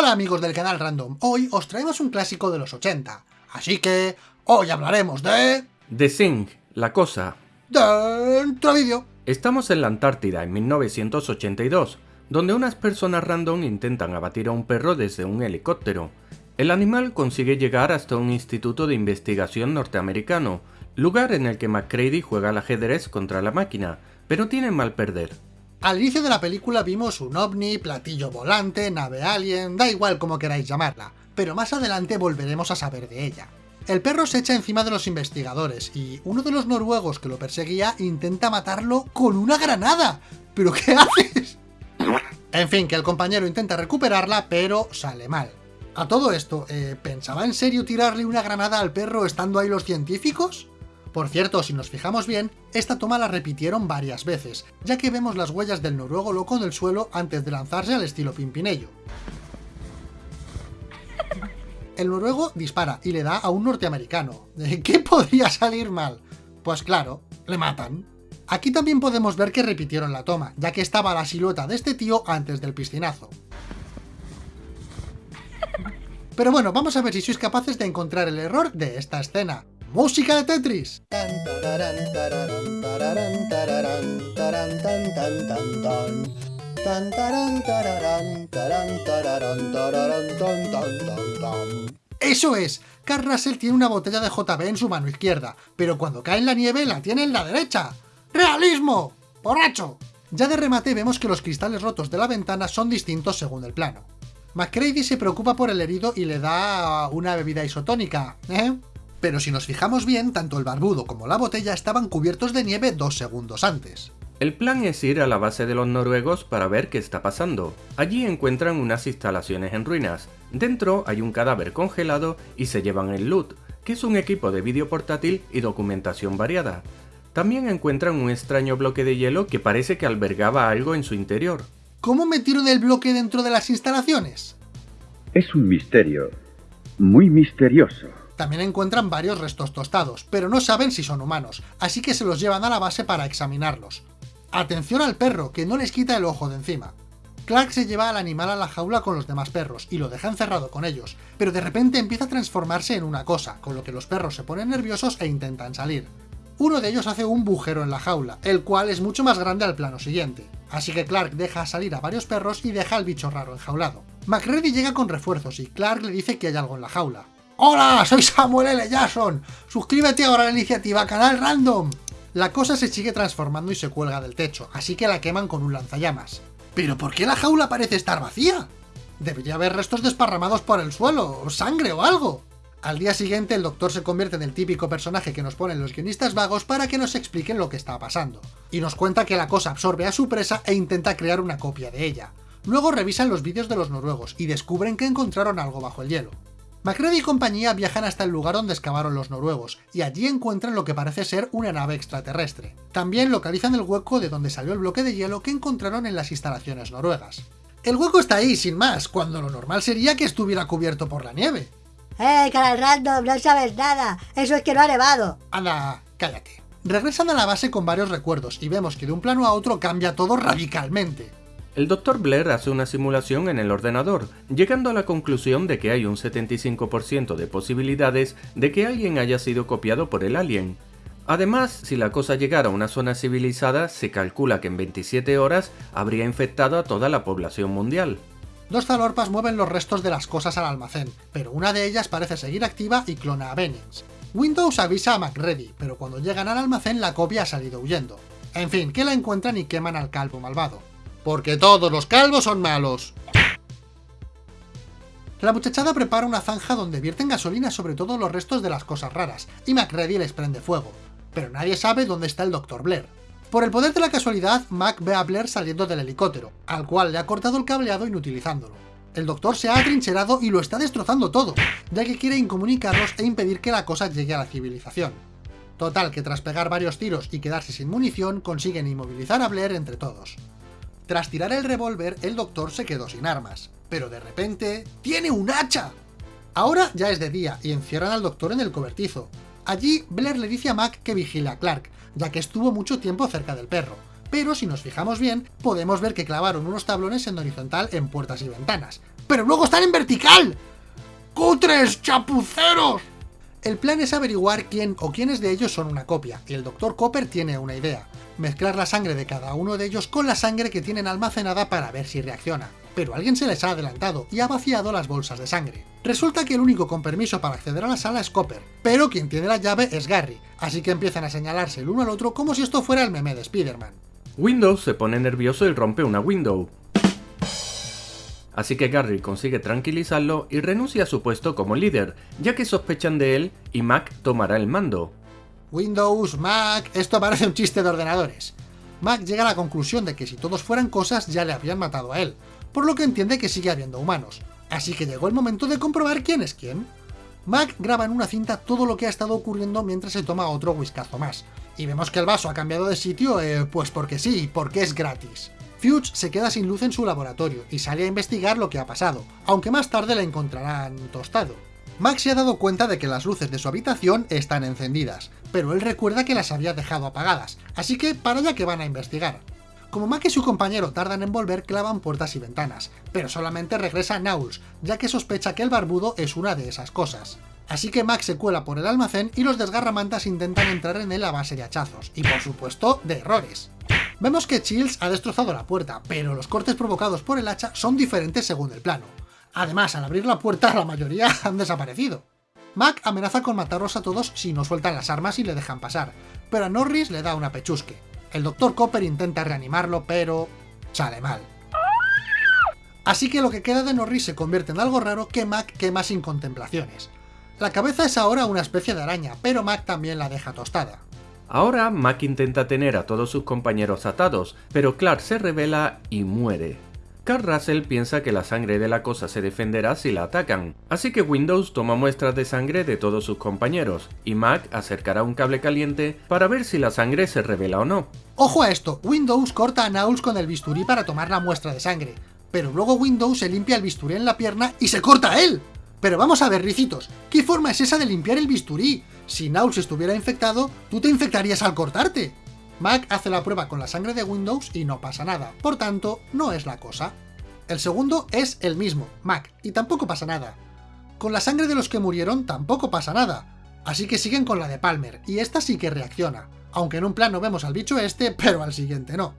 Hola amigos del canal Random, hoy os traemos un clásico de los 80, así que hoy hablaremos de... The Thing, la cosa. Dentro vídeo. Estamos en la Antártida en 1982, donde unas personas random intentan abatir a un perro desde un helicóptero. El animal consigue llegar hasta un instituto de investigación norteamericano, lugar en el que McCready juega al ajedrez contra la máquina, pero tiene mal perder. Al inicio de la película vimos un ovni, platillo volante, nave alien, da igual como queráis llamarla, pero más adelante volveremos a saber de ella. El perro se echa encima de los investigadores y uno de los noruegos que lo perseguía intenta matarlo con una granada. ¿Pero qué haces? En fin, que el compañero intenta recuperarla, pero sale mal. A todo esto, eh, ¿pensaba en serio tirarle una granada al perro estando ahí los científicos? Por cierto, si nos fijamos bien, esta toma la repitieron varias veces, ya que vemos las huellas del noruego loco en el suelo antes de lanzarse al estilo Pimpinello. El noruego dispara y le da a un norteamericano. ¿Qué podría salir mal? Pues claro, le matan. Aquí también podemos ver que repitieron la toma, ya que estaba la silueta de este tío antes del piscinazo. Pero bueno, vamos a ver si sois capaces de encontrar el error de esta escena. ¡Música de Tetris! ¡Eso es! Carl Russell tiene una botella de JB en su mano izquierda, pero cuando cae en la nieve la tiene en la derecha. ¡Realismo! ¡Borracho! Ya de remate vemos que los cristales rotos de la ventana son distintos según el plano. McCready se preocupa por el herido y le da una bebida isotónica, ¿eh? Pero si nos fijamos bien, tanto el barbudo como la botella estaban cubiertos de nieve dos segundos antes. El plan es ir a la base de los noruegos para ver qué está pasando. Allí encuentran unas instalaciones en ruinas. Dentro hay un cadáver congelado y se llevan el loot, que es un equipo de vídeo portátil y documentación variada. También encuentran un extraño bloque de hielo que parece que albergaba algo en su interior. ¿Cómo metieron el bloque dentro de las instalaciones? Es un misterio. Muy misterioso. También encuentran varios restos tostados, pero no saben si son humanos, así que se los llevan a la base para examinarlos. Atención al perro, que no les quita el ojo de encima. Clark se lleva al animal a la jaula con los demás perros y lo deja encerrado con ellos, pero de repente empieza a transformarse en una cosa, con lo que los perros se ponen nerviosos e intentan salir. Uno de ellos hace un bujero en la jaula, el cual es mucho más grande al plano siguiente, así que Clark deja salir a varios perros y deja al bicho raro enjaulado. McReady llega con refuerzos y Clark le dice que hay algo en la jaula, ¡Hola! Soy Samuel L. Jackson. Suscríbete ahora a la iniciativa Canal Random. La cosa se sigue transformando y se cuelga del techo, así que la queman con un lanzallamas. ¿Pero por qué la jaula parece estar vacía? Debería haber restos desparramados por el suelo, o sangre o algo. Al día siguiente el doctor se convierte en el típico personaje que nos ponen los guionistas vagos para que nos expliquen lo que está pasando. Y nos cuenta que la cosa absorbe a su presa e intenta crear una copia de ella. Luego revisan los vídeos de los noruegos y descubren que encontraron algo bajo el hielo. Macready y compañía viajan hasta el lugar donde excavaron los noruegos, y allí encuentran lo que parece ser una nave extraterrestre. También localizan el hueco de donde salió el bloque de hielo que encontraron en las instalaciones noruegas. El hueco está ahí, sin más, cuando lo normal sería que estuviera cubierto por la nieve. ¡Eh, canal random! No sabes nada. Eso es que no ha nevado. Anda, cállate. Regresan a la base con varios recuerdos y vemos que de un plano a otro cambia todo radicalmente. El Dr. Blair hace una simulación en el ordenador, llegando a la conclusión de que hay un 75% de posibilidades de que alguien haya sido copiado por el alien. Además, si la cosa llegara a una zona civilizada, se calcula que en 27 horas habría infectado a toda la población mundial. Dos zalorpas mueven los restos de las cosas al almacén, pero una de ellas parece seguir activa y clona a Bennings. Windows avisa a MacReady, pero cuando llegan al almacén la copia ha salido huyendo. En fin, que la encuentran y queman al calvo malvado porque todos los calvos son malos. La muchachada prepara una zanja donde vierten gasolina sobre todos los restos de las cosas raras, y MacReady les prende fuego. Pero nadie sabe dónde está el Dr. Blair. Por el poder de la casualidad, Mac ve a Blair saliendo del helicóptero, al cual le ha cortado el cableado inutilizándolo. El doctor se ha atrincherado y lo está destrozando todo, ya que quiere incomunicarlos e impedir que la cosa llegue a la civilización. Total, que tras pegar varios tiros y quedarse sin munición, consiguen inmovilizar a Blair entre todos. Tras tirar el revólver, el doctor se quedó sin armas. Pero de repente... ¡Tiene un hacha! Ahora ya es de día y encierran al doctor en el cobertizo. Allí, Blair le dice a Mac que vigile a Clark, ya que estuvo mucho tiempo cerca del perro. Pero si nos fijamos bien, podemos ver que clavaron unos tablones en horizontal en puertas y ventanas. pero luego están en vertical. ¡Cutres, chapuceros! El plan es averiguar quién o quiénes de ellos son una copia, y el Dr. Copper tiene una idea. Mezclar la sangre de cada uno de ellos con la sangre que tienen almacenada para ver si reacciona. Pero alguien se les ha adelantado y ha vaciado las bolsas de sangre. Resulta que el único con permiso para acceder a la sala es Copper, pero quien tiene la llave es Gary, así que empiezan a señalarse el uno al otro como si esto fuera el meme de Spider-Man. Windows se pone nervioso y rompe una window. Así que Gary consigue tranquilizarlo y renuncia a su puesto como líder, ya que sospechan de él y Mac tomará el mando. Windows, Mac, esto parece un chiste de ordenadores. Mac llega a la conclusión de que si todos fueran cosas ya le habrían matado a él, por lo que entiende que sigue habiendo humanos. Así que llegó el momento de comprobar quién es quién. Mac graba en una cinta todo lo que ha estado ocurriendo mientras se toma otro whiskazo más. Y vemos que el vaso ha cambiado de sitio, eh, pues porque sí, porque es gratis. Fuchs se queda sin luz en su laboratorio y sale a investigar lo que ha pasado, aunque más tarde la encontrarán tostado. Max se ha dado cuenta de que las luces de su habitación están encendidas, pero él recuerda que las había dejado apagadas, así que para allá que van a investigar. Como Mac y su compañero tardan en volver, clavan puertas y ventanas, pero solamente regresa Nauls, ya que sospecha que el barbudo es una de esas cosas. Así que Max se cuela por el almacén y los desgarramantas intentan entrar en él a base de hachazos, y por supuesto, de errores. Vemos que Chills ha destrozado la puerta, pero los cortes provocados por el hacha son diferentes según el plano. Además, al abrir la puerta, la mayoría han desaparecido. Mac amenaza con matarlos a todos si no sueltan las armas y le dejan pasar, pero a Norris le da una pechusque. El Dr. Copper intenta reanimarlo, pero... sale mal. Así que lo que queda de Norris se convierte en algo raro que Mac quema sin contemplaciones. La cabeza es ahora una especie de araña, pero Mac también la deja tostada. Ahora Mac intenta tener a todos sus compañeros atados, pero Clark se revela y muere. Carl Russell piensa que la sangre de la cosa se defenderá si la atacan, así que Windows toma muestras de sangre de todos sus compañeros, y Mac acercará un cable caliente para ver si la sangre se revela o no. Ojo a esto, Windows corta a Nauls con el bisturí para tomar la muestra de sangre, pero luego Windows se limpia el bisturí en la pierna y se corta a él. Pero vamos a ver, ricitos, ¿qué forma es esa de limpiar el bisturí? Si Nauls estuviera infectado, tú te infectarías al cortarte. Mac hace la prueba con la sangre de Windows y no pasa nada, por tanto, no es la cosa. El segundo es el mismo, Mac, y tampoco pasa nada. Con la sangre de los que murieron tampoco pasa nada, así que siguen con la de Palmer, y esta sí que reacciona, aunque en un plano vemos al bicho este, pero al siguiente no.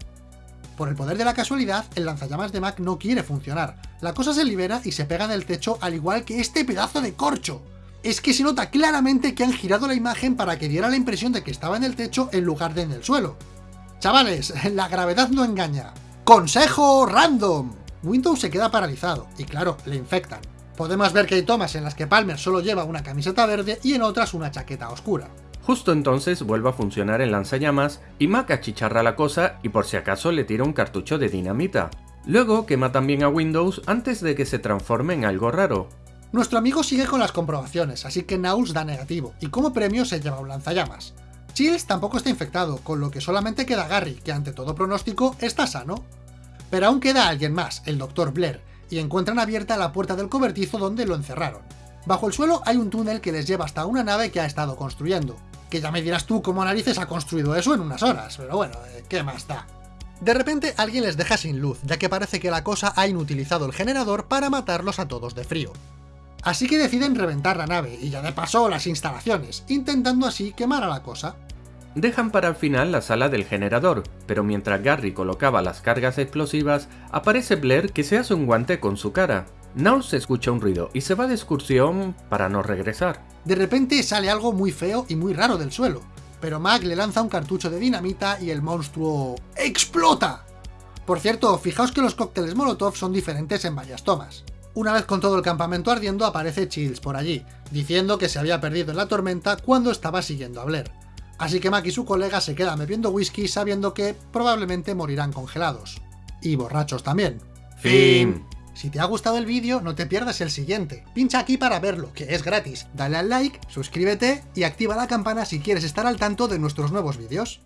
Por el poder de la casualidad, el lanzallamas de Mac no quiere funcionar. La cosa se libera y se pega en el techo al igual que este pedazo de corcho. Es que se nota claramente que han girado la imagen para que diera la impresión de que estaba en el techo en lugar de en el suelo. Chavales, la gravedad no engaña. ¡Consejo random! Windows se queda paralizado, y claro, le infectan. Podemos ver que hay tomas en las que Palmer solo lleva una camiseta verde y en otras una chaqueta oscura. Justo entonces vuelve a funcionar el lanzallamas y Mac achicharra la cosa y por si acaso le tira un cartucho de dinamita. Luego quema también a Windows antes de que se transforme en algo raro. Nuestro amigo sigue con las comprobaciones, así que Nauls da negativo, y como premio se lleva un lanzallamas. Chills tampoco está infectado, con lo que solamente queda Gary, que ante todo pronóstico está sano. Pero aún queda alguien más, el Dr. Blair, y encuentran abierta la puerta del cobertizo donde lo encerraron. Bajo el suelo hay un túnel que les lleva hasta una nave que ha estado construyendo, que ya me dirás tú cómo narices ha construido eso en unas horas, pero bueno, eh, ¿qué más da? De repente alguien les deja sin luz, ya que parece que la cosa ha inutilizado el generador para matarlos a todos de frío. Así que deciden reventar la nave, y ya de paso las instalaciones, intentando así quemar a la cosa. Dejan para el final la sala del generador, pero mientras Gary colocaba las cargas explosivas, aparece Blair que se hace un guante con su cara. Se escucha un ruido y se va de excursión para no regresar. De repente sale algo muy feo y muy raro del suelo, pero Mac le lanza un cartucho de dinamita y el monstruo... ¡explota! Por cierto, fijaos que los cócteles Molotov son diferentes en varias tomas. Una vez con todo el campamento ardiendo aparece Chills por allí, diciendo que se había perdido en la tormenta cuando estaba siguiendo a Blair. Así que Mac y su colega se quedan bebiendo whisky sabiendo que probablemente morirán congelados. Y borrachos también. Fin. Si te ha gustado el vídeo, no te pierdas el siguiente. Pincha aquí para verlo, que es gratis. Dale al like, suscríbete y activa la campana si quieres estar al tanto de nuestros nuevos vídeos.